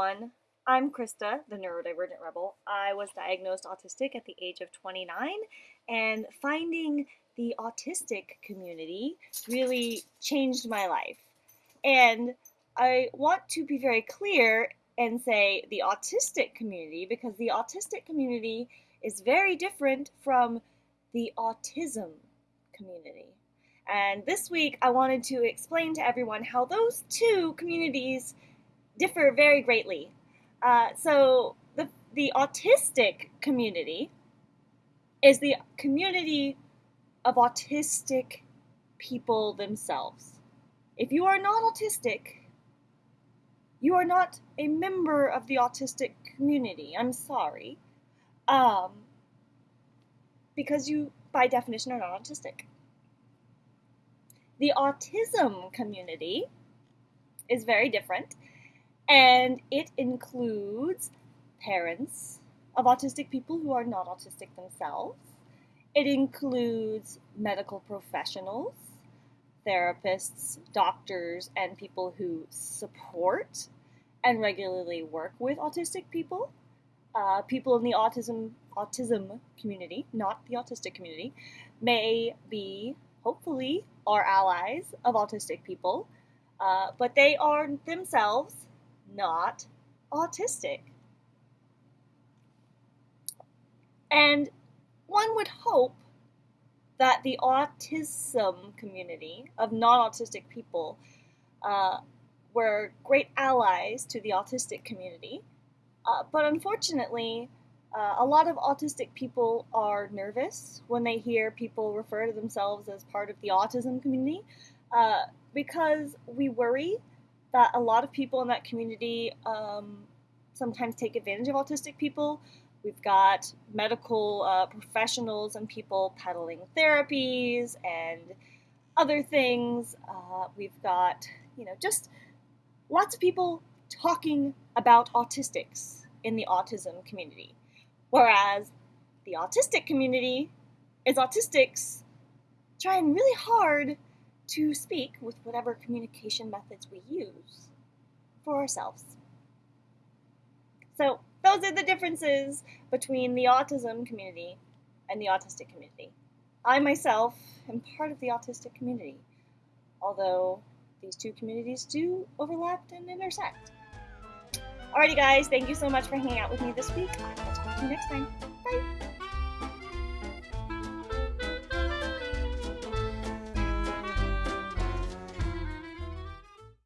everyone. I'm Krista, the neurodivergent rebel. I was diagnosed autistic at the age of 29, and finding the autistic community really changed my life. And I want to be very clear and say the autistic community because the autistic community is very different from the autism community. And this week I wanted to explain to everyone how those two communities differ very greatly. Uh, so the the autistic community is the community of autistic people themselves. If you are not autistic, you are not a member of the autistic community. I'm sorry. Um, because you, by definition, are not autistic. The autism community is very different and it includes parents of autistic people who are not autistic themselves. It includes medical professionals, therapists, doctors, and people who support and regularly work with autistic people. Uh, people in the autism autism community, not the autistic community, may be hopefully our allies of autistic people, uh, but they are themselves not autistic. And one would hope that the autism community of non autistic people uh, were great allies to the autistic community. Uh, but unfortunately, uh, a lot of autistic people are nervous when they hear people refer to themselves as part of the autism community uh, because we worry that a lot of people in that community um, sometimes take advantage of autistic people. We've got medical uh, professionals and people peddling therapies and other things. Uh, we've got, you know, just lots of people talking about autistics in the autism community. Whereas the autistic community is autistics trying really hard to speak with whatever communication methods we use for ourselves. So, those are the differences between the autism community and the autistic community. I myself am part of the autistic community, although these two communities do overlap and intersect. Alrighty, guys, thank you so much for hanging out with me this week. I will talk to you next time. Bye!